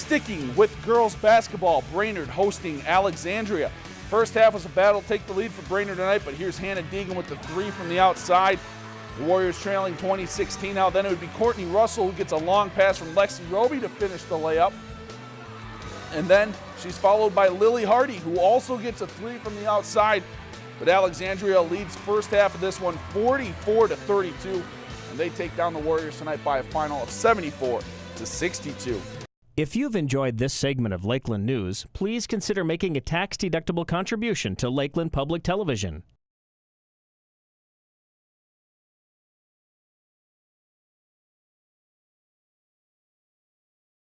Sticking with girls basketball, Brainerd hosting Alexandria. First half was a battle, take the lead for Brainerd tonight, but here's Hannah Deegan with the three from the outside. The Warriors trailing 2016 now. Then it would be Courtney Russell who gets a long pass from Lexi Roby to finish the layup. And then she's followed by Lily Hardy, who also gets a three from the outside. But Alexandria leads first half of this one 44 to 32, and they take down the Warriors tonight by a final of 74 to 62. If you've enjoyed this segment of Lakeland News, please consider making a tax-deductible contribution to Lakeland Public Television.